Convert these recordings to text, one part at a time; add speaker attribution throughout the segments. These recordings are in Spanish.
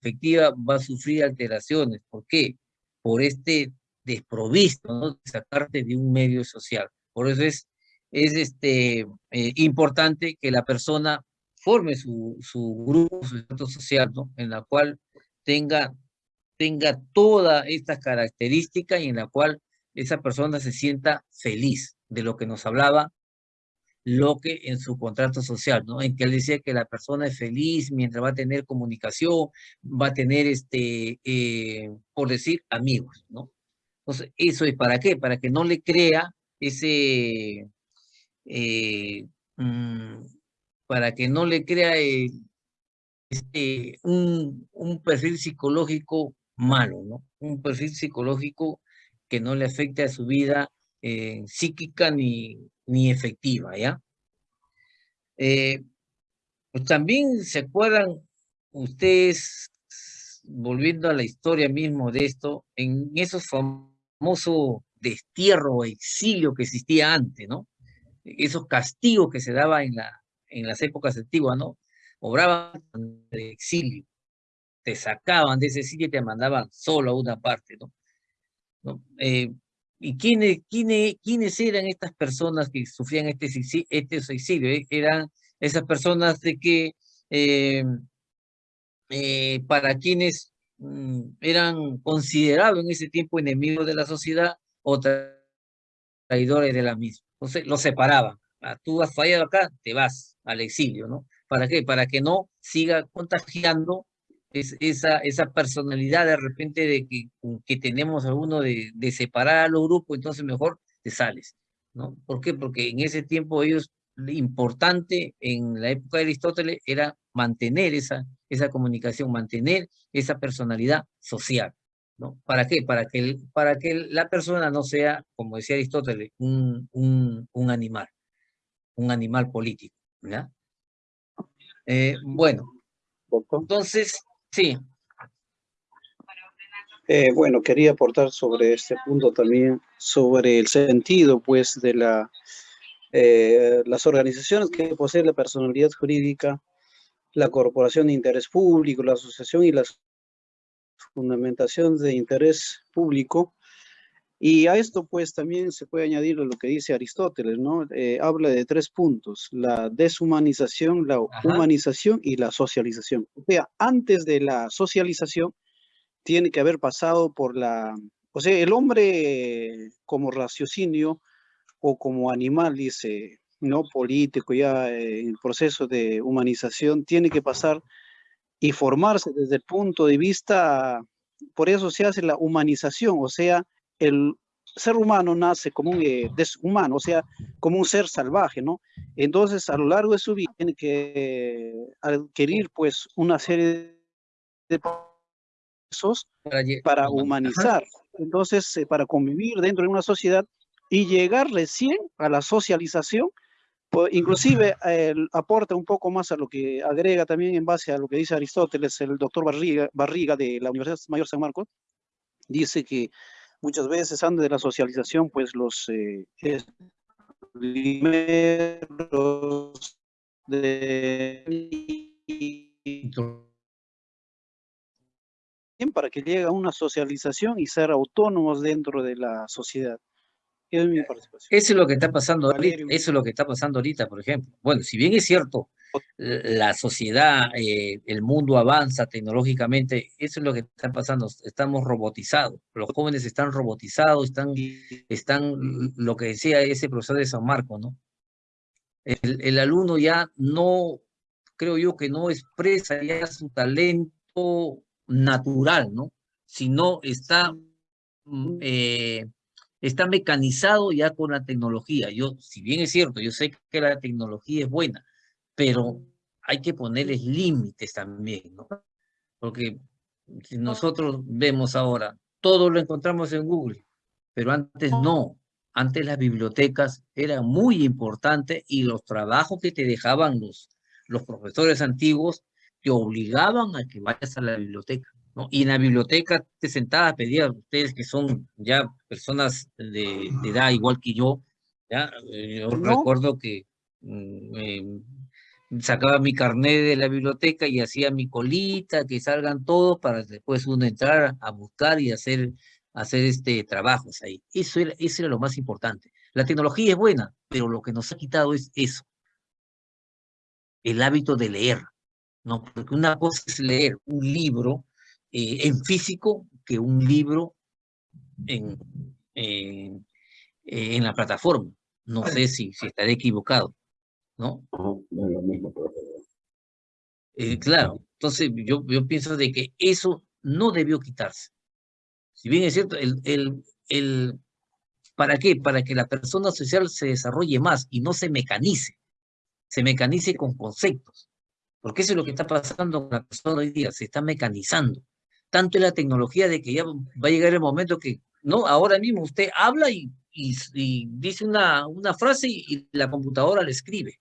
Speaker 1: efectiva va a sufrir alteraciones. ¿Por qué? Por este desprovisto, ¿no? De sacarte de un medio social. Por eso es, es este, eh, importante que la persona forme su, su grupo, su estado social, ¿no? En la cual tenga, tenga todas estas características y en la cual esa persona se sienta feliz de lo que nos hablaba Locke en su contrato social, ¿no? En que él decía que la persona es feliz mientras va a tener comunicación, va a tener, este, eh, por decir, amigos, ¿no? Entonces, ¿eso es para qué? Para que no le crea ese, eh, mm, para que no le crea este, un, un perfil psicológico malo, ¿no? Un perfil psicológico que no le afecte a su vida eh, psíquica ni, ni efectiva, ¿ya? Eh, pues también se acuerdan ustedes, volviendo a la historia mismo de esto, en esos famosos destierro o exilio que existía antes, ¿no? Esos castigos que se daban en, la, en las épocas antiguas, ¿no? Obraban de exilio, te sacaban de ese exilio y te mandaban solo a una parte, ¿no? ¿No? Eh, ¿Y quiénes, quiénes, quiénes eran estas personas que sufrían este, este exilio? Eh, eran esas personas de que eh, eh, para quienes mm, eran considerados en ese tiempo enemigos de la sociedad o traidores de la misma. Entonces los separaban. Ah, tú has fallado acá, te vas al exilio, ¿no? ¿Para qué? Para que no siga contagiando es, esa, esa personalidad de repente de que, que tenemos alguno de, de separar a los grupos, entonces mejor te sales, ¿no? ¿Por qué? Porque en ese tiempo ellos, importante en la época de Aristóteles era mantener esa, esa comunicación, mantener esa personalidad social, ¿no? ¿Para qué? Para que, para que la persona no sea, como decía Aristóteles, un, un, un animal, un animal político. Eh, bueno, entonces, Sí.
Speaker 2: Eh, bueno, quería aportar sobre este punto también, sobre el sentido, pues, de la, eh, las organizaciones que poseen la personalidad jurídica, la corporación de interés público, la asociación y las fundamentaciones de interés público, y a esto pues también se puede añadir lo que dice Aristóteles, ¿no? Eh, habla de tres puntos, la deshumanización, la humanización y la socialización. O sea, antes de la socialización tiene que haber pasado por la... O sea, el hombre como raciocinio o como animal, dice, no político, ya eh, en el proceso de humanización, tiene que pasar y formarse desde el punto de vista, por eso se hace la humanización, o sea, el ser humano nace como un eh, deshumano, o sea, como un ser salvaje, ¿no? Entonces, a lo largo de su vida tiene que adquirir, pues, una serie de procesos para humanizar, entonces, eh, para convivir dentro de una sociedad y llegar recién a la socialización, pues, inclusive aporta un poco más a lo que agrega también en base a lo que dice Aristóteles, el doctor Barriga, Barriga de la Universidad Mayor San Marcos, dice que muchas veces antes de la socialización, pues los eh, primeros de para que llegue a una socialización y ser autónomos dentro de la sociedad.
Speaker 1: Eso es lo que está pasando ahorita, eso es lo que está pasando ahorita, por ejemplo. Bueno, si bien es cierto, la sociedad, eh, el mundo avanza tecnológicamente, eso es lo que está pasando, estamos robotizados, los jóvenes están robotizados, están, están lo que decía ese profesor de San Marcos, ¿no? El, alumno ya no, creo yo que no expresa ya su talento natural, ¿no? Sino está... Eh, está mecanizado ya con la tecnología. Yo, si bien es cierto, yo sé que la tecnología es buena, pero hay que ponerles límites también, ¿no? Porque si nosotros vemos ahora, todo lo encontramos en Google, pero antes no. Antes las bibliotecas eran muy importantes y los trabajos que te dejaban los, los profesores antiguos te obligaban a que vayas a la biblioteca. Y en la biblioteca te sentabas a pedir a ustedes que son ya personas de, edad igual que yo, ¿ya? Eh, yo recuerdo que mm, sacaba mi carnet de la biblioteca y hacía mi colita, que salgan todos para después uno entrar a buscar y hacer, hacer este, trabajos ahí. Eso era, eso era lo más importante. La tecnología es buena, pero lo que nos ha quitado es eso, el hábito de leer. ¿no? Porque una cosa es leer un libro eh, en físico que un libro en, en, en la plataforma. No sé si, si estaré equivocado. ¿No? Eh, claro, entonces yo, yo pienso de que eso no debió quitarse. Si bien es cierto, el, el, el, ¿para qué? Para que la persona social se desarrolle más y no se mecanice, se mecanice con conceptos. Porque eso es lo que está pasando con la persona hoy día, se está mecanizando. Tanto en la tecnología de que ya va a llegar el momento que, no, ahora mismo usted habla y, y, y dice una, una frase y, y la computadora le escribe.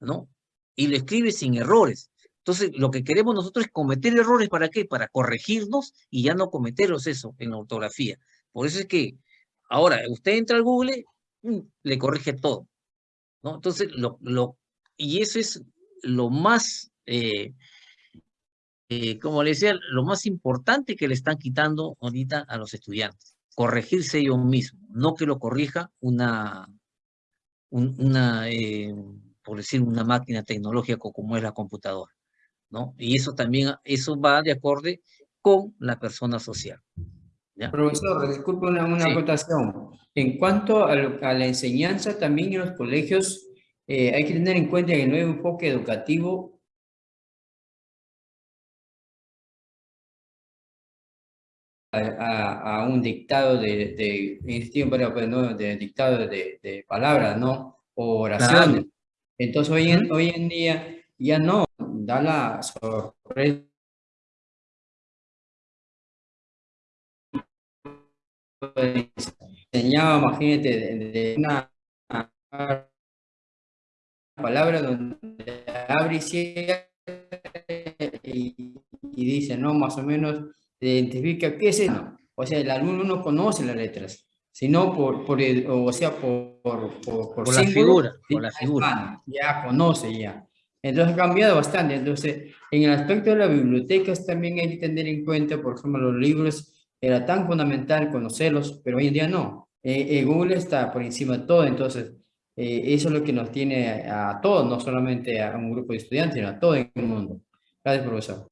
Speaker 1: ¿No? Y lo escribe sin errores. Entonces, lo que queremos nosotros es cometer errores, ¿para qué? Para corregirnos y ya no cometerlos eso en la ortografía. Por eso es que ahora usted entra al Google, mm, le corrige todo, ¿no? Entonces, lo, lo, y eso es lo más, eh, eh, como le decía, lo más importante que le están quitando ahorita a los estudiantes. Corregirse ellos mismos, no que lo corrija una, un, una, eh, por decir, una máquina tecnológica como es la computadora, ¿no? Y eso también, eso va de acorde con la persona social.
Speaker 3: ¿ya? Profesor, disculpe una, una sí. acotación. En cuanto a, a, la enseñanza, también en los colegios eh, hay que tener en cuenta que el nuevo enfoque educativo A, un dictado de, de, de, pues, de dictado de, de, palabras, ¿no? O oraciones. Entonces hoy en, hoy en día ya no da la sorpresa. Enseñaba, imagínate, de, de una palabra donde abre y cierra y, y, dice, no, más o menos identifica qué es eso. O sea, el alumno no conoce las letras sino por, por el, o sea, por, por, por,
Speaker 1: por la figura, por la
Speaker 3: figura. Ya conoce ya. Entonces ha cambiado bastante. Entonces, en el aspecto de las bibliotecas también hay que tener en cuenta, por ejemplo, los libros, era tan fundamental conocerlos, pero hoy en día no. Eh, eh, Google está por encima de todo, entonces eh, eso es lo que nos tiene a, a, todos, no solamente a un grupo de estudiantes, sino a todo el mundo. Gracias, profesor.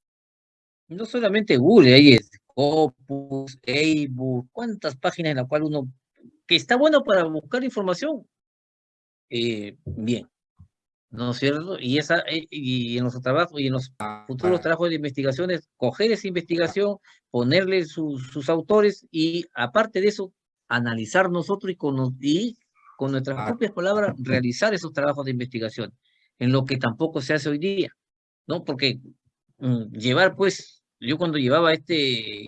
Speaker 1: No solamente Google, hay Scopus, Ebook, cuántas páginas en las cuales uno, que está bueno para buscar información, eh, bien, ¿no es cierto? Y, esa, eh, y en los trabajos y en los futuros trabajos de investigaciones, coger esa investigación, ponerle sus, sus autores y aparte de eso, analizar nosotros y con, y con nuestras propias palabras realizar esos trabajos de investigación, en lo que tampoco se hace hoy día, ¿no? Porque mm, llevar pues yo cuando llevaba este,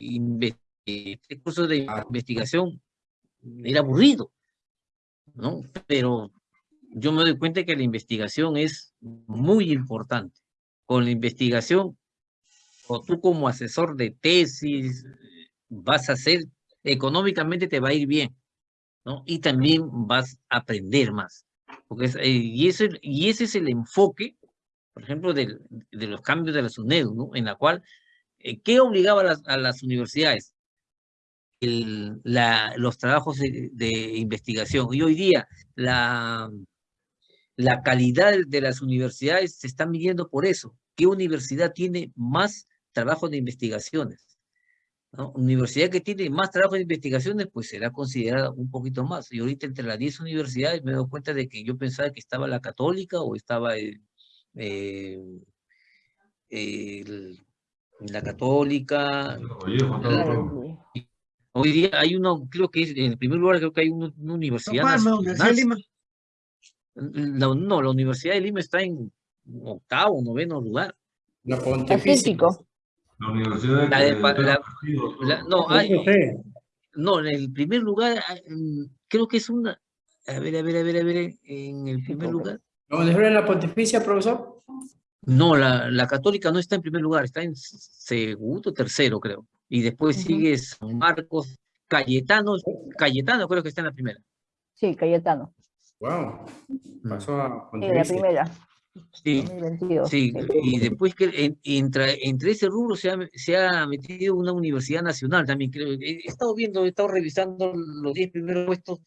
Speaker 1: este curso de investigación, era aburrido, ¿no? Pero yo me doy cuenta que la investigación es muy importante. Con la investigación, o tú como asesor de tesis, vas a hacer, económicamente te va a ir bien, ¿no? Y también vas a aprender más. Porque eh, y, eso, y ese es el enfoque, por ejemplo, de, de los cambios de la SUNEDU, ¿no? En la cual ¿Qué obligaba a las, universidades? Los trabajos de, investigación. Y hoy día la, la calidad de las universidades se está midiendo por eso. ¿Qué universidad tiene más trabajo de investigaciones? ¿No? Universidad que tiene más trabajo de investigaciones, pues será considerada un poquito más. Y ahorita entre las 10 universidades me doy cuenta de que yo pensaba que estaba la católica o estaba el, eh, el la católica. Hoy día hay uno, creo que es, en el primer lugar creo que hay una, una universidad
Speaker 4: no. Lima.
Speaker 1: La, no, la Universidad de Lima está en octavo, noveno lugar.
Speaker 3: La Pontificia.
Speaker 5: La Universidad de,
Speaker 1: la de, la, la, no, hay, no, en el primer lugar creo que es una, a ver, a ver, a ver, a ver, en el primer lugar.
Speaker 3: ¿Dónde en la Pontificia, profesor?
Speaker 1: No, la, la católica no está en primer lugar, está en segundo, tercero, creo. Y después uh -huh. sigue San Marcos, Cayetano, Cayetano creo que está en la primera.
Speaker 4: Sí, Cayetano.
Speaker 3: Wow. Pasó a
Speaker 4: En la primera.
Speaker 1: Sí,
Speaker 4: 2022.
Speaker 1: sí, y después que en- entra, entre ese rubro se ha, se ha metido una universidad nacional también, creo. He, he estado viendo, he estado revisando los 10 primeros puestos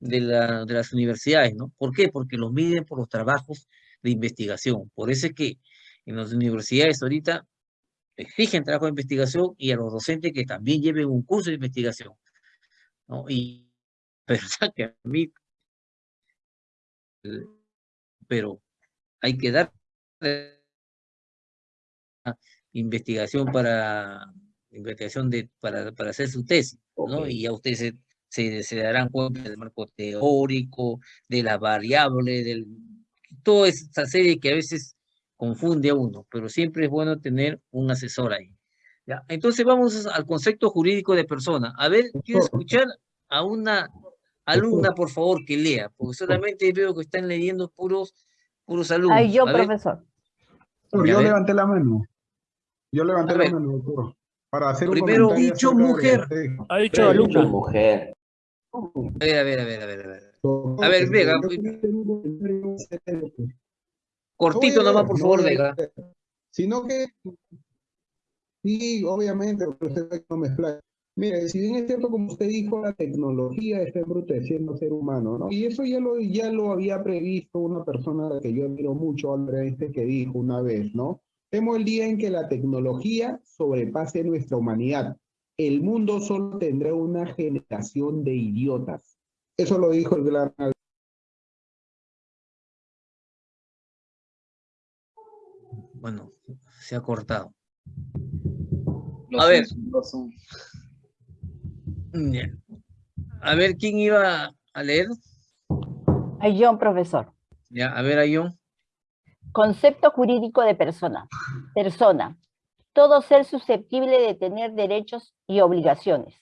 Speaker 1: de, la, de las universidades, ¿no? ¿Por qué? Porque los miden por los trabajos de investigación. Por eso es que en las universidades ahorita exigen trabajo de investigación y a los docentes que también lleven un curso de investigación, ¿no? Y, sea, que a mí, pero hay que dar investigación para investigación de para, para hacer su tesis, ¿no?
Speaker 2: Ok.
Speaker 1: Y ya ustedes se, se, se darán cuenta del marco teórico, de las variables, del toda esa serie que a veces confunde a uno, pero siempre es bueno tener un asesor ahí. ¿ya? Entonces vamos al concepto jurídico de persona. A ver, quiero escuchar a una alumna, por favor, que lea, porque solamente veo que están leyendo puros, puros alumnos.
Speaker 4: Ay, yo,
Speaker 1: A
Speaker 4: profesor.
Speaker 6: Yo levanté la mano. Yo levanté la mano, doctor. Para hacer
Speaker 1: Primero,
Speaker 6: un
Speaker 1: dicho
Speaker 6: de
Speaker 1: mujer.
Speaker 6: que usted-
Speaker 7: Ha dicho alumna.
Speaker 8: mujer.
Speaker 1: a ver, a ver, a ver, a ver, a ver. A Cortito nomás, por favor, Vega.
Speaker 6: Sino que, sí, obviamente, usted no me explayo. Mire, si bien es cierto, como usted dijo, la tecnología está embruteciendo al ser humano, ¿no? Y eso ya lo, ya lo había previsto una persona que yo admiro mucho, Albert Einstein, que dijo una vez, ¿no? Temo el día en que la tecnología sobrepase nuestra humanidad. El mundo solo tendrá una generación de idiotas. Eso lo dijo el gran
Speaker 1: Bueno, se ha cortado. A ver.
Speaker 2: son, son.
Speaker 1: A ver, ¿quién iba a leer?
Speaker 4: Ay, yo, profesor.
Speaker 1: Ya, a ver, Ayón.
Speaker 4: Concepto jurídico de persona. Persona. Todo ser susceptible de tener derechos y obligaciones.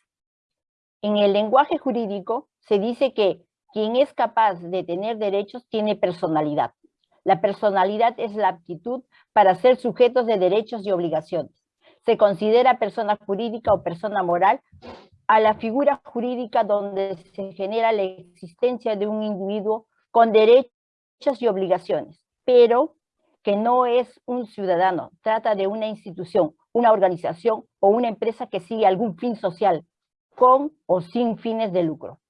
Speaker 4: En el lenguaje jurídico se dice que quien es capaz de tener derechos tiene personalidad. La personalidad es la aptitud para ser sujetos de derechos y obligaciones. Se considera persona jurídica o persona moral a la figura jurídica donde se genera la existencia de un individuo con derechos y obligaciones, pero que no es un ciudadano, trata de una institución, una organización o una empresa que sigue algún fin social, con o sin fines de lucro.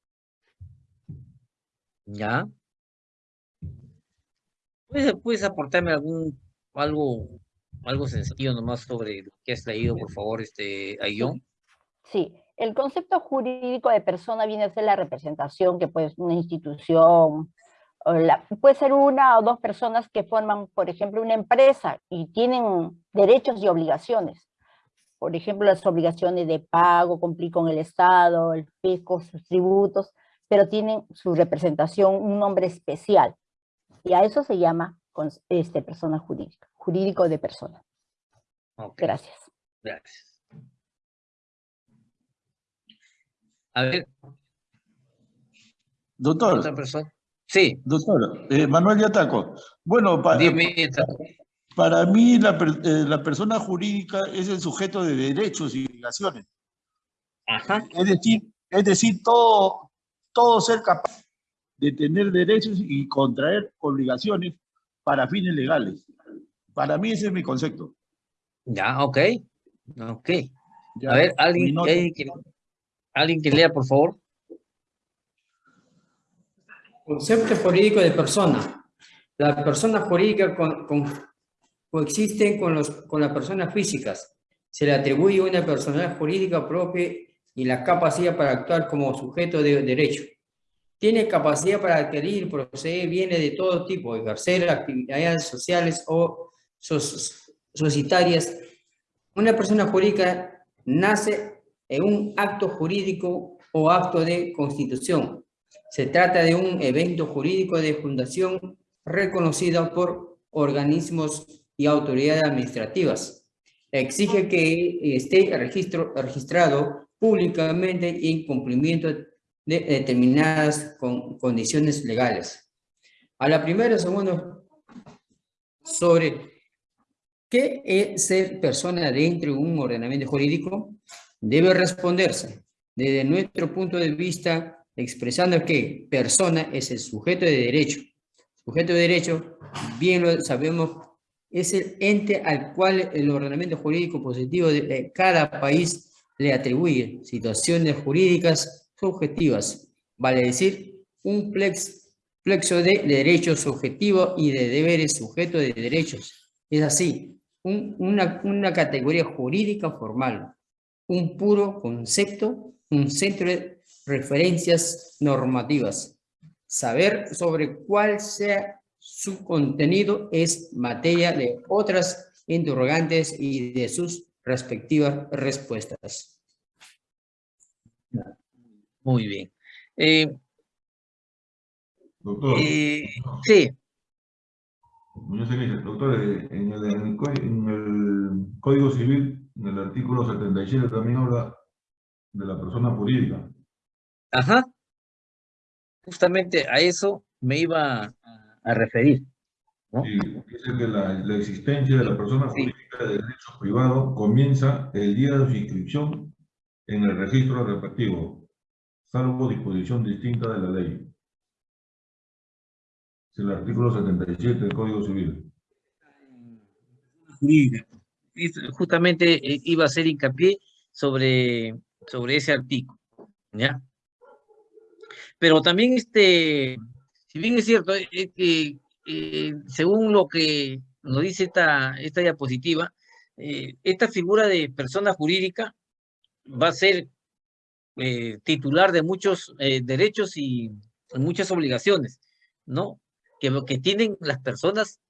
Speaker 1: Ya. ¿Puedes, puedes aportarme algún, algo, algo sencillo nomás sobre lo que has leído, por favor, este, Ayón?
Speaker 4: Sí, el concepto jurídico de persona viene a ser la representación que pues una institución, la- puede ser una o dos personas que forman, por ejemplo, una empresa y tienen derechos y obligaciones. Por ejemplo, las obligaciones de pago, cumplir con el Estado, el fisco, sus tributos, pero tienen su representación, un nombre especial. Y a eso se llama este, persona jurídica, jurídico de persona. Gracias.
Speaker 1: gracias. A ver,
Speaker 8: Doctor,
Speaker 1: otra persona. Sí,
Speaker 8: doctor, eh, Manuel Yataco. Bueno, pa-
Speaker 1: dime.
Speaker 8: para mí la, eh, la persona jurídica es el sujeto de derechos y obligaciones.
Speaker 1: Ajá.
Speaker 8: Es decir, es decir, todo, todo ser capaz de tener derechos y contraer obligaciones para fines legales. Para mí ese es mi concepto.
Speaker 1: Ya, ok. Ok.
Speaker 8: Ya,
Speaker 1: A ver, alguien, que, alguien que lea, por favor.
Speaker 3: Concepto jurídico de persona. Las personas jurídicas con- con- coexisten con, los, con las personas físicas. Se le atribuye una personalidad jurídica propia y la capacidad para actuar como sujeto de derecho. Tiene capacidad para adquirir, proceder bienes de todo tipo, ejercer actividades sociales o soc- societarias. Una persona jurídica nace en un acto jurídico o acto de constitución. Se trata de un evento jurídico de fundación reconocido por organismos y autoridades administrativas. Exige que esté registro, registrado públicamente en cumplimiento de determinadas con- condiciones legales. A la primera, segundo, sobre qué es ser persona dentro de un ordenamiento jurídico, debe responderse desde nuestro punto de vista expresando que persona es el sujeto de derecho, Sujeto de derecho, bien lo sabemos, es el ente al cual el ordenamiento jurídico positivo de cada país le atribuye situaciones jurídicas subjetivas, vale decir, un plex, plexo de derechos subjetivos y de deberes sujeto de derechos. Es así, una categoría jurídica formal, un puro concepto, un centro de referencias normativas. Saber sobre cuál sea su contenido es materia de otras interrogantes y de sus respectivas respuestas.
Speaker 1: Muy bien. Eh,
Speaker 5: Doctor.
Speaker 1: eh, sí,
Speaker 5: Muñoz doctor, eh, en el, en el Código Civil, en el artículo 77 también habla de la persona jurídica.
Speaker 1: ajá. Justamente a eso me iba a, a referir. ¿no?
Speaker 5: Y dice que la, la existencia de la persona
Speaker 1: Sí.
Speaker 5: jurídica de derecho privado comienza el día de su inscripción en el registro respectivo, salvo disposición distinta de la ley. Es el artículo 77 del Código Civil.
Speaker 1: jurídica. Es- Justamente eh, iba a hacer hincapié sobre, sobre ese artículo, ¿ya? Pero también, este, si bien es cierto, eh, eh, que, según lo que nos dice esta, esta diapositiva, esta figura de persona jurídica va a ser eh, titular de muchos eh, derechos y muchas obligaciones, ¿no? Que, que tienen las personas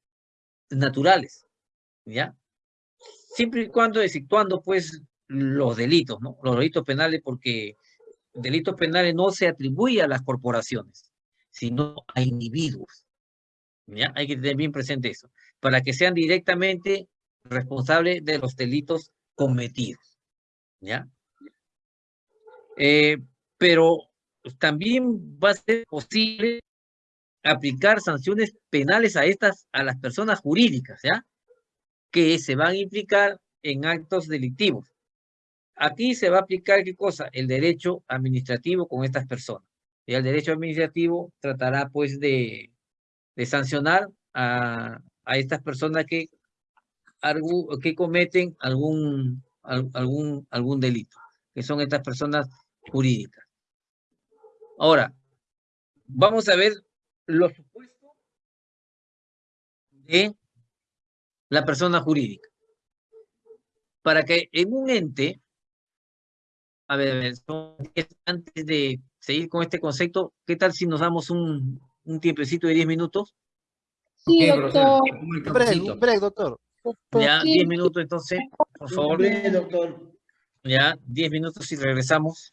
Speaker 1: naturales, ¿ya? Siempre y cuando exceptuando, pues, los delitos, ¿no? Los delitos penales, porque delitos penales no se atribuye a las corporaciones, sino a individuos, ¿ya? Hay que tener bien presente eso, para que sean directamente responsables de los delitos cometidos, ¿ya? Eh, pero también va a ser posible aplicar sanciones penales a estas, a las personas jurídicas, ¿ya? Que se van a implicar en actos delictivos. Aquí se va a aplicar qué cosa? El derecho administrativo con estas personas. Y el derecho administrativo tratará pues de, de sancionar a, a estas personas que, que cometen algún, al- algún, algún delito, que son estas personas jurídicas. Ahora, vamos a ver los supuestos de la persona jurídica. Para que en un ente, a ver, a antes de seguir con este concepto, ¿qué tal si nos damos un, un tiempecito de 10 minutos?
Speaker 7: Sí, doctor.
Speaker 9: Break, doctor.
Speaker 1: Ya,
Speaker 7: Sí,
Speaker 1: 10 minutos entonces, por favor.
Speaker 10: doctor.
Speaker 1: Ya, 10 minutos y regresamos.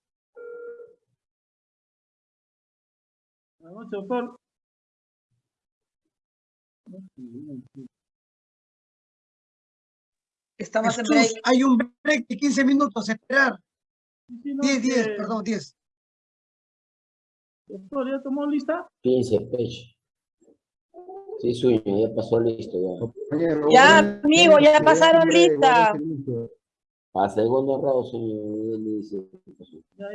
Speaker 11: Buenas noches, doctor.
Speaker 10: Estamos en
Speaker 12: Jesús,
Speaker 10: break.
Speaker 12: hay un break de 15 minutos, esperar.
Speaker 11: Sí, no,
Speaker 12: 10, 10,
Speaker 11: que-
Speaker 12: perdón, 10.
Speaker 11: Doctor, ¿ya tomó lista?
Speaker 13: 15 pecho. Sí, suyo, ya pasó listo ya.
Speaker 10: Ya, amigo, ya pasaron lista.
Speaker 13: A segundo grado, señor, él dice.
Speaker 11: Ya.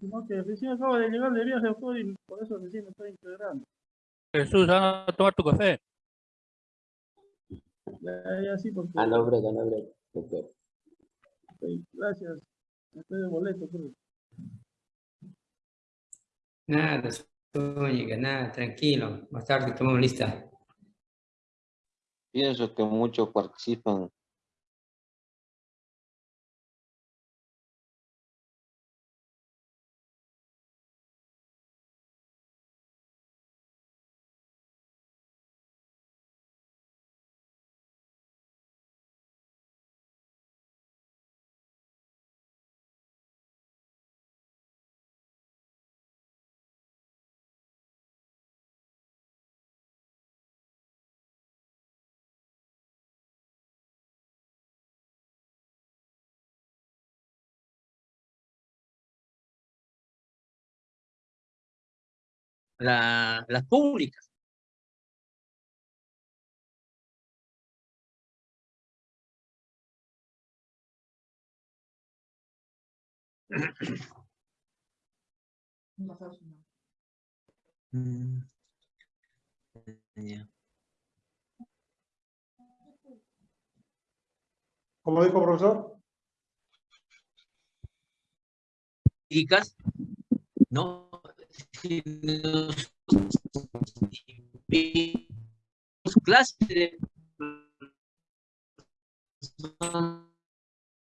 Speaker 11: Sino que recién acabo de llegar de viaje, doctor, y por eso recién me estoy integrando.
Speaker 14: Jesús, anda a tomar tu café.
Speaker 11: Ya, ya, sí, porque...
Speaker 13: Ah, no, break, no, break, doctor.
Speaker 11: Ok, gracias. Estoy de boleto, creo.
Speaker 3: Nada, nada, tranquilo. Más tarde tomamos lista.
Speaker 13: Pienso que muchos participan
Speaker 1: la- las públicas. Mm.
Speaker 7: ¿Cómo dijo, profesor?
Speaker 1: ¿no? Si clase de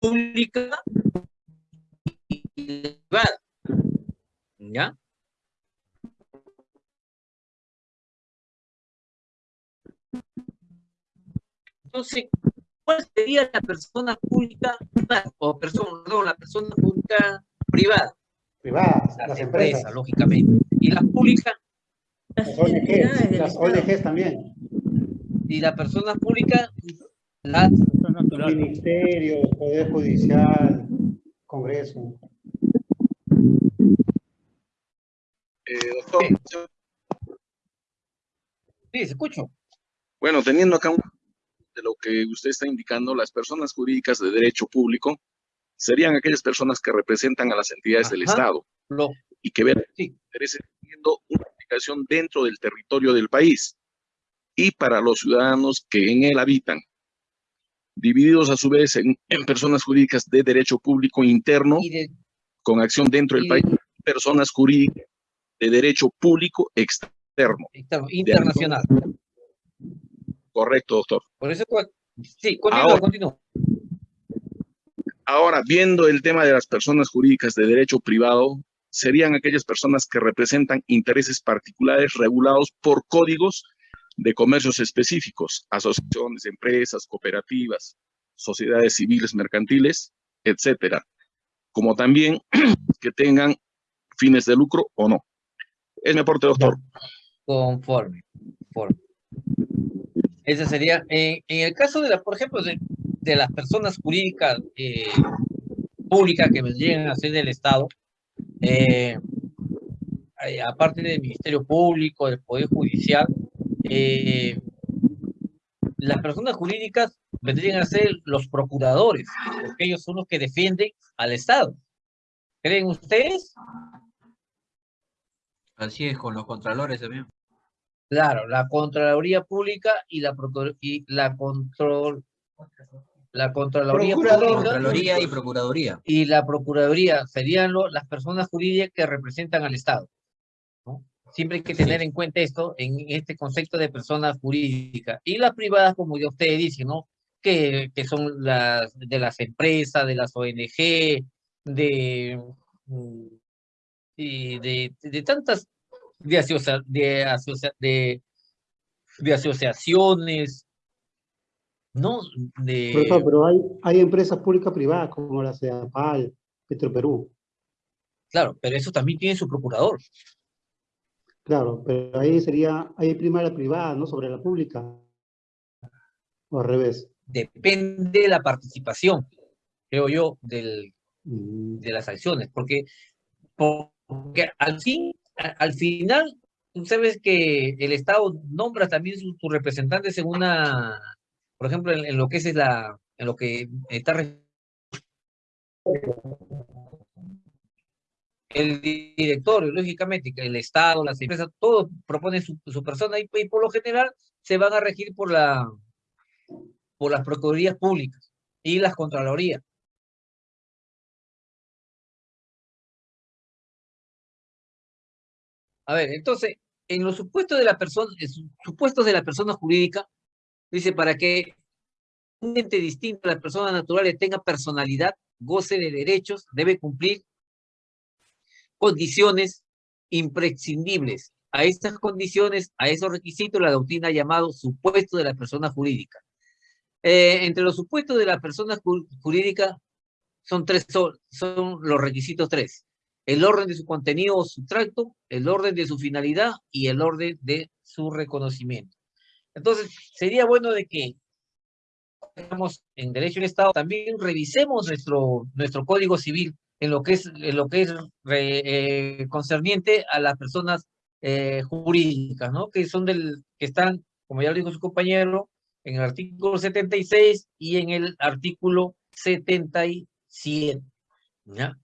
Speaker 1: pública y privada, ¿ya? Entonces, ¿cuál sería la persona pública o persona, perdón, la persona pública privada?
Speaker 7: Privadas,
Speaker 1: Las
Speaker 7: las
Speaker 1: empresas,
Speaker 7: empresas,
Speaker 1: lógicamente. Y las públicas,
Speaker 7: las ONGs, las ONGs también,
Speaker 1: y las personas públicas, las
Speaker 7: ministerios, Poder Judicial, Congreso.
Speaker 9: Eh, doctor,
Speaker 1: Sí, se escucho.
Speaker 9: bueno, teniendo acá un de lo que usted está indicando, las personas jurídicas de derecho público serían aquellas personas que representan a las entidades del. Estado
Speaker 1: Lo,
Speaker 9: y que ven
Speaker 1: Sí.
Speaker 9: teniendo una aplicación dentro del territorio del país y para los ciudadanos que en él habitan, divididos a su vez en, en personas jurídicas de derecho público interno
Speaker 1: de,
Speaker 9: con acción dentro del país, personas jurídicas de derecho público externo.
Speaker 1: externo, internacional.
Speaker 9: Correcto, doctor.
Speaker 1: Por eso, sí, continúa,
Speaker 9: Ahora-
Speaker 1: continúa.
Speaker 9: Ahora, viendo el tema de las personas jurídicas de derecho privado, serían aquellas personas que representan intereses particulares regulados por códigos de comercios específicos, asociaciones, empresas, cooperativas, sociedades civiles mercantiles, etcétera, como también que tengan fines de lucro o no. Es mi aporte, doctor.
Speaker 1: Conforme. conforme. Ese sería, en, el caso de la, por ejemplo, de, de las personas jurídicas eh, públicas que vendrían a ser del Estado, eh, eh, aparte del Ministerio Público, del Poder Judicial, eh, las personas jurídicas vendrían a ser los procuradores, porque ellos son los que defienden al Estado. ¿Creen ustedes?
Speaker 15: Así es, con los contralores también.
Speaker 1: Claro, la Contraloría Pública y la, Procur- y la Control, la Contraloría
Speaker 15: Procurador.
Speaker 1: Pública
Speaker 15: Contraloría y Procuraduría.
Speaker 1: y la Procuraduría serían lo- las personas jurídicas que representan al Estado. ¿no? Siempre hay que tener en cuenta esto en este concepto de personas jurídicas. Y las privadas, como ya ustedes dicen, ¿no? Que, que son las de las empresas, de las ONG, de, mm, y de, de tantas de, asocia- de, asocia- de, de asociaciones, ¿no? De,
Speaker 7: Profesor, pero hay, hay empresas públicas privadas como la CEAPAL, Petroperú.
Speaker 1: claro, pero eso también tiene su procurador.
Speaker 7: Claro, pero ahí sería, ahí prima la privada, ¿no? Sobre la pública. O al revés.
Speaker 1: Depende de la participación, creo yo, del,
Speaker 7: Mm,
Speaker 1: de las acciones, porque, porque al fin, al final, tú sabes que el Estado nombra también sus sus representantes en una, por ejemplo, en, lo que es la, en lo que está el directorio, lógicamente, el Estado, las empresas, todos proponen su, su persona y, y por lo general se van a regir por la por las procuradurías públicas y las contralorías. A ver, entonces, en los supuestos de la persona, supuestos de la persona jurídica, dice para que un ente distinto a las personas naturales tenga personalidad, goce de derechos, debe cumplir condiciones imprescindibles. A estas condiciones, a esos requisitos, la doctrina ha llamado supuesto de la persona jurídica. Eh, entre los supuestos de la persona ju- jurídica son tres, son, son los requisitos tres. El orden de su contenido o sustracto, el orden de su finalidad y el orden de su reconocimiento. Entonces, sería bueno de que estamos en Derecho del Estado, también revisemos nuestro, nuestro Código Civil en lo que es, en lo que es eh, concerniente a las personas eh, jurídicas, ¿no? Que son del, que están, como ya lo dijo su compañero, en el artículo 76 y en el artículo 77, ¿ya?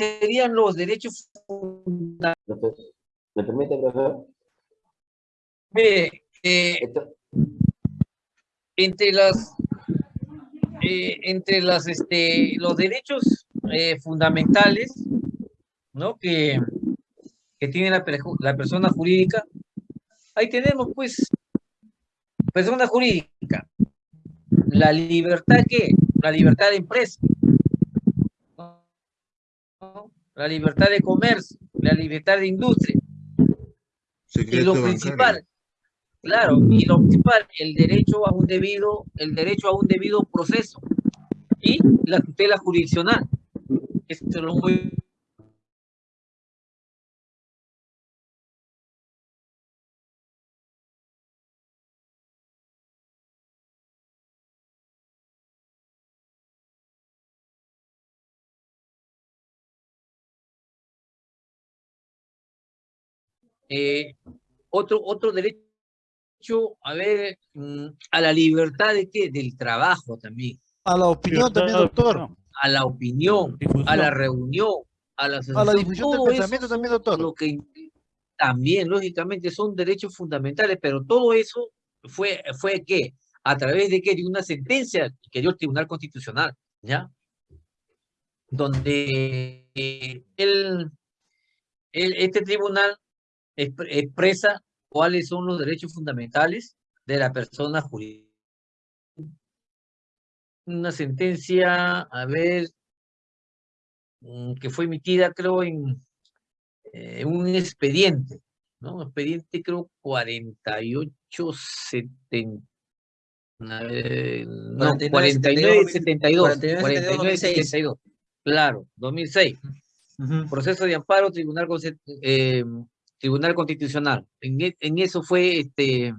Speaker 1: Serían los derechos fundamentales.
Speaker 13: ¿Me permite, profesor?
Speaker 1: Mire, eh, entre las eh, entre las este los derechos eh, fundamentales ¿no? que, que tiene la, la persona jurídica, ahí tenemos pues persona jurídica, la libertad que, la libertad de empresa. La libertad de comercio, la libertad de industria, y lo principal, claro, y lo principal, el derecho a un debido, el derecho a un debido proceso y la tutela jurisdiccional. Esto es lo muy Eh, otro, otro derecho, a ver, mm, a la libertad de qué? Del trabajo también.
Speaker 16: A la opinión también, doctor.
Speaker 1: A la opinión, a la reunión, a la,
Speaker 16: A la
Speaker 1: asociación,
Speaker 16: difusión del pensamiento también, doctor.
Speaker 1: Lo que también, lógicamente, son derechos fundamentales, pero todo eso fue, fue ¿qué? A través de qué? De una sentencia que dio el Tribunal Constitucional, ¿ya? Donde eh, el, el- este tribunal expre- expresa cuáles son los derechos fundamentales de la persona jurídica. Una sentencia, a ver, mm, que fue emitida, creo, en eh, un expediente, ¿no? Expediente, creo, 4870. eh, no,
Speaker 15: 49,
Speaker 1: 4972.
Speaker 15: 49,
Speaker 1: 4972.
Speaker 15: 2006.
Speaker 1: Claro, 2006. Proceso de amparo, Tribunal, eh, Tribunal Constitucional. En, e- en eso fue, este,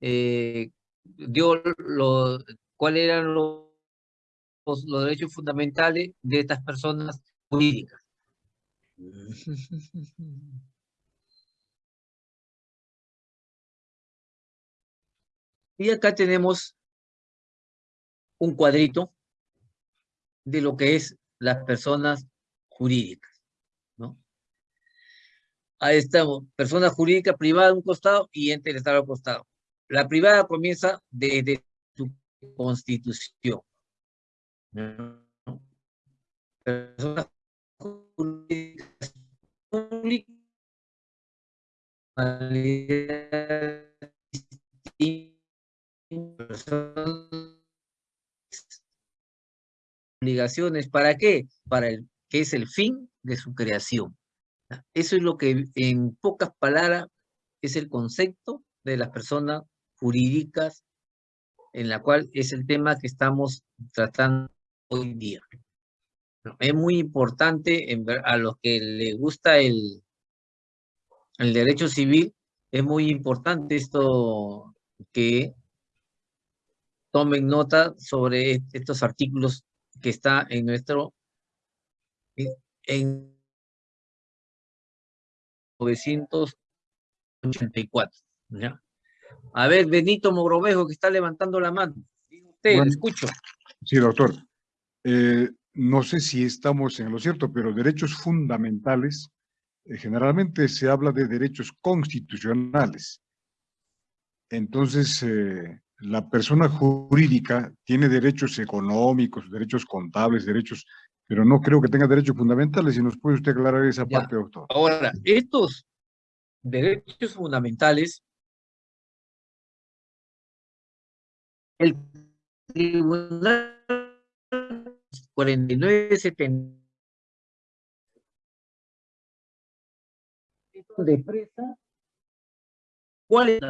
Speaker 1: eh, dio lo, cuáles eran los, los, los derechos fundamentales de estas personas jurídicas. Y acá tenemos un cuadrito de lo que es las personas jurídicas. Ahí estamos, persona jurídica privada a un costado y ente del Estado al costado. La privada comienza desde su constitución. ¿no? Persona jurídica pública, obligaciones, ¿para qué? Para el que es el fin de su creación. Eso es lo que en pocas palabras es el concepto de las personas jurídicas en la cual es el tema que estamos tratando hoy día. Es muy importante en a los que les gusta el, el derecho civil, es muy importante esto que tomen nota sobre est- estos artículos que está en nuestro en- en 984. ¿ya? A ver, Benito Mogrovejo, que está levantando la mano. Usted,
Speaker 17: Bueno.
Speaker 1: escucho.
Speaker 17: Sí, doctor. Eh, no sé si estamos en lo cierto, pero derechos fundamentales, eh, generalmente se habla de derechos constitucionales. Entonces, eh, la persona jurídica tiene derechos económicos, derechos contables, derechos, pero no creo que tenga derechos fundamentales. Si nos puede usted aclarar esa
Speaker 1: Ya.
Speaker 17: parte, doctor.
Speaker 1: Ahora, estos derechos fundamentales, el Tribunal 4970 de presa, ¿cuál es?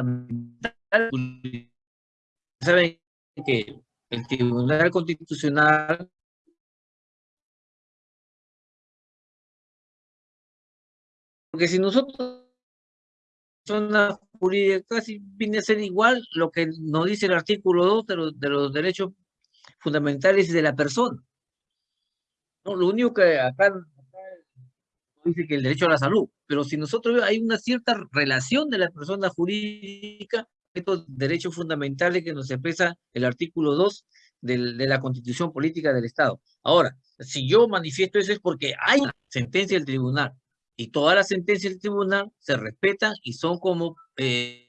Speaker 1: Saben que el Tribunal Constitucional Porque si nosotros, persona jurídica, casi viene a ser igual lo que nos dice el artículo 2 de los, de los derechos fundamentales de la persona. No, lo único que acá, acá dice que el derecho a la salud, pero si nosotros hay una cierta relación de la persona jurídica estos derechos fundamentales que nos expresa el artículo 2 del, de la Constitución Política del Estado. Ahora, si yo manifiesto eso es porque hay una sentencia del tribunal y todas las sentencias del tribunal se respetan y son como... Eh,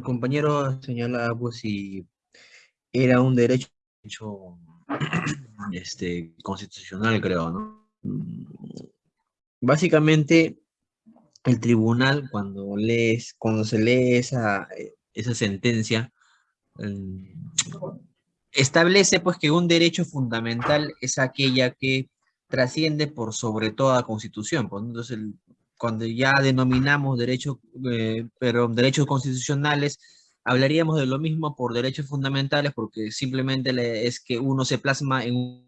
Speaker 15: el compañero señala pues si era un derecho este, constitucional, creo, ¿no? Básicamente, el tribunal, cuando, lees, cuando se lee esa, esa sentencia, establece pues que un derecho fundamental es aquella que trasciende por sobre toda constitución. Pues, entonces, el, cuando ya denominamos derechos, eh, pero derechos constitucionales, hablaríamos de lo mismo por derechos fundamentales, porque simplemente le, es que uno se plasma en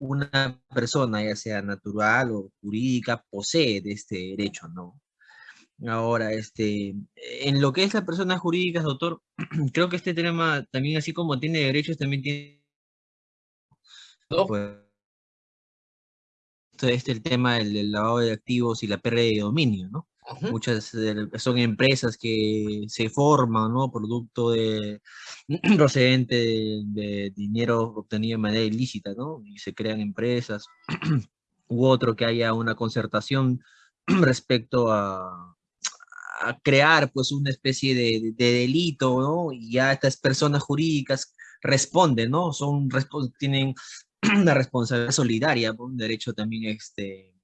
Speaker 15: una persona, ya sea natural o jurídica, posee de este derecho, ¿no? Ahora, este, en lo que es las personas jurídicas, doctor, creo que este tema también, así como tiene derechos, también tiene... Pues, este el tema del, del, lavado de activos y la pérdida de dominio, ¿no? Muchas son empresas que se forman, ¿no? Producto de procedente de, de, dinero obtenido de manera ilícita, ¿no? Y se crean empresas, u otro que haya una concertación respecto a, a crear, pues, una especie de, de, delito, ¿no? Y ya estas personas jurídicas responden, ¿no? Son, tienen una responsabilidad solidaria, un derecho también este,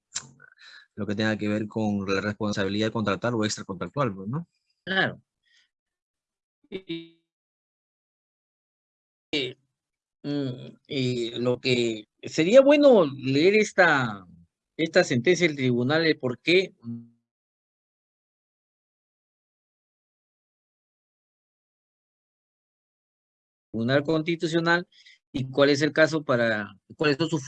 Speaker 15: lo que tenga que ver con la responsabilidad contractual o extracontractual, ¿no?
Speaker 1: Claro. Y, y, y, lo que sería bueno leer esta, esta sentencia del tribunal, el por qué Tribunal Constitucional y cuál es el caso para, cuáles son sus